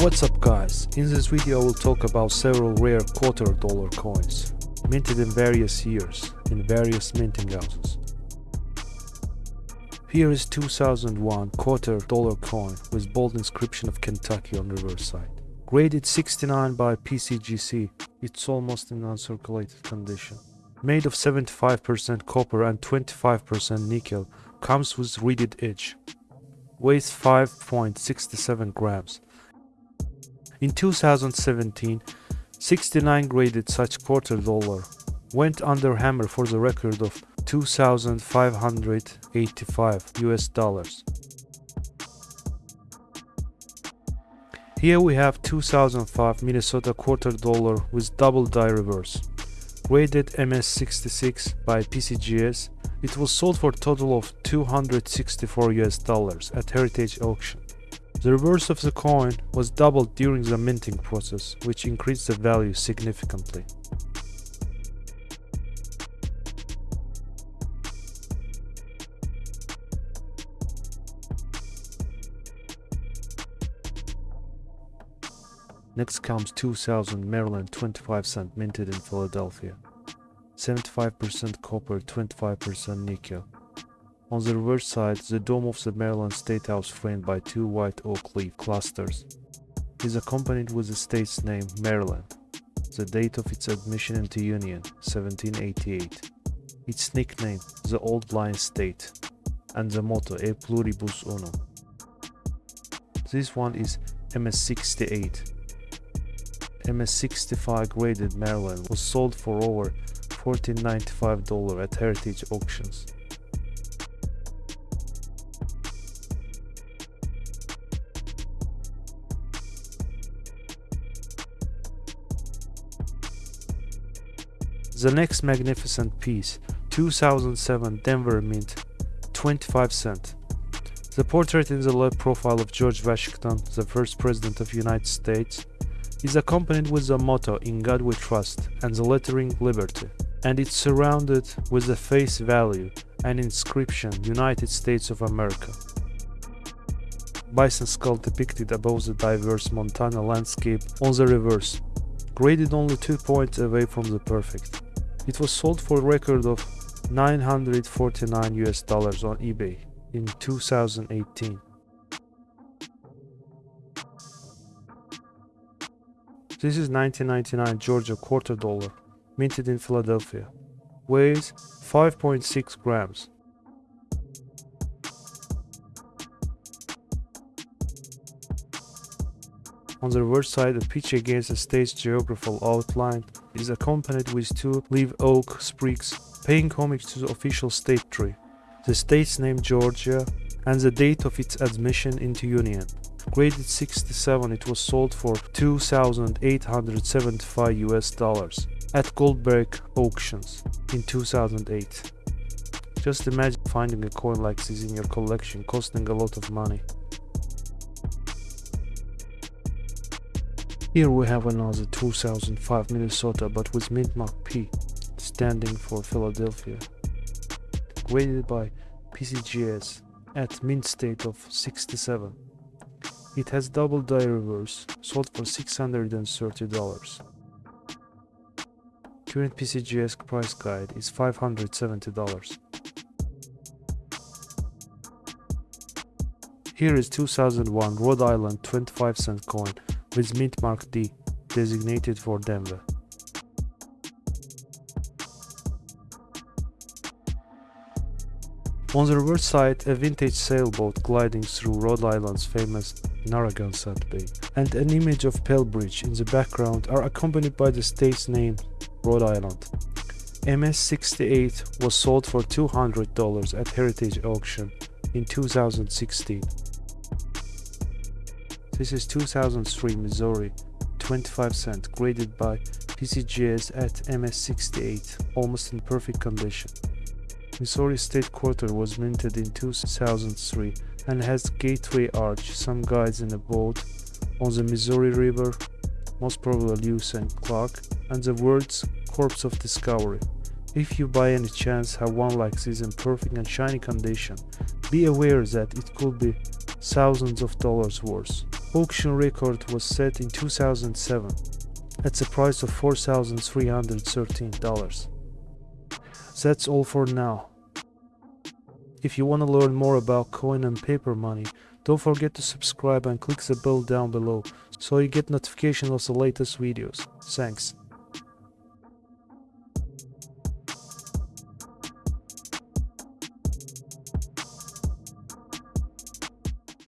What's up guys, in this video I will talk about several rare quarter dollar coins, minted in various years, in various minting houses. Here is 2001 quarter dollar coin with bold inscription of Kentucky on reverse side. Graded 69 by PCGS, it's almost in uncirculated condition. Made of 75% copper and 25% nickel, comes with reeded edge. Weighs 5.67 grams. In 2017, 69 graded such quarter dollar went under hammer for the record of 2585 US dollars. Here we have 2005 Minnesota quarter dollar with double die reverse. Graded MS66 by PCGS, it was sold for total of 264 US dollars at Heritage Auction. The reverse of the coin was doubled during the minting process, which increased the value significantly. Next comes 2000 Maryland 25 cent minted in Philadelphia. 75% copper, 25% nickel. On the reverse side, the dome of the Maryland State House framed by two white oak leaf clusters is accompanied with the state's name Maryland, the date of its admission into Union 1788, its nickname the Old Line State, and the motto E Pluribus Unum. This one is MS68 MS65 graded Maryland was sold for over $14.95 at Heritage Auctions. The next magnificent piece, 2007 Denver Mint, 25 cent. The portrait in the left profile of George Washington, the first president of United States, is accompanied with the motto In God We Trust and the lettering Liberty, and it's surrounded with the face value and inscription United States of America. Bison skull depicted above the diverse Montana landscape on the reverse, graded only 2 points away from the perfect. It was sold for a record of 949 US dollars on eBay in 2018. This is 1999 Georgia quarter dollar, minted in Philadelphia. Weighs 5.6 grams. On the reverse side, a pitch against the state's geographical outline is accompanied with two live oak sprigs paying homage to the official state tree, the state's name Georgia, and the date of its admission into Union. Graded 67, it was sold for 2,875 US dollars at Goldberg auctions in 2008. Just imagine finding a coin like this in your collection costing a lot of money. Here we have another 2005 Minnesota but with mint mark P standing for Philadelphia. Graded by PCGS at mint state of 67. It has double die reverse, sold for $630. Current PCGS price guide is $570. Here is 2001 Rhode Island 25 cent coin with mint mark D, designated for Denver. On the reverse side, a vintage sailboat gliding through Rhode Island's famous Narragansett Bay, and an image of Pell Bridge in the background are accompanied by the state's name, Rhode Island. MS-68 was sold for $200 at Heritage Auction in 2016. This is 2003 Missouri, 25 cent, graded by PCGS at MS-68, almost in perfect condition. Missouri State Quarter was minted in 2003 and has gateway arch, some guides in a boat on the Missouri River, most probably Lewis and Clark, and the words Corpse of Discovery. If you by any chance have one like this in perfect and shiny condition, be aware that it could be thousands of dollars worth. Auction record was set in 2007 at the price of $4,313. That's all for now. If you want to learn more about coin and paper money, don't forget to subscribe and click the bell down below so you get notification of the latest videos. Thanks.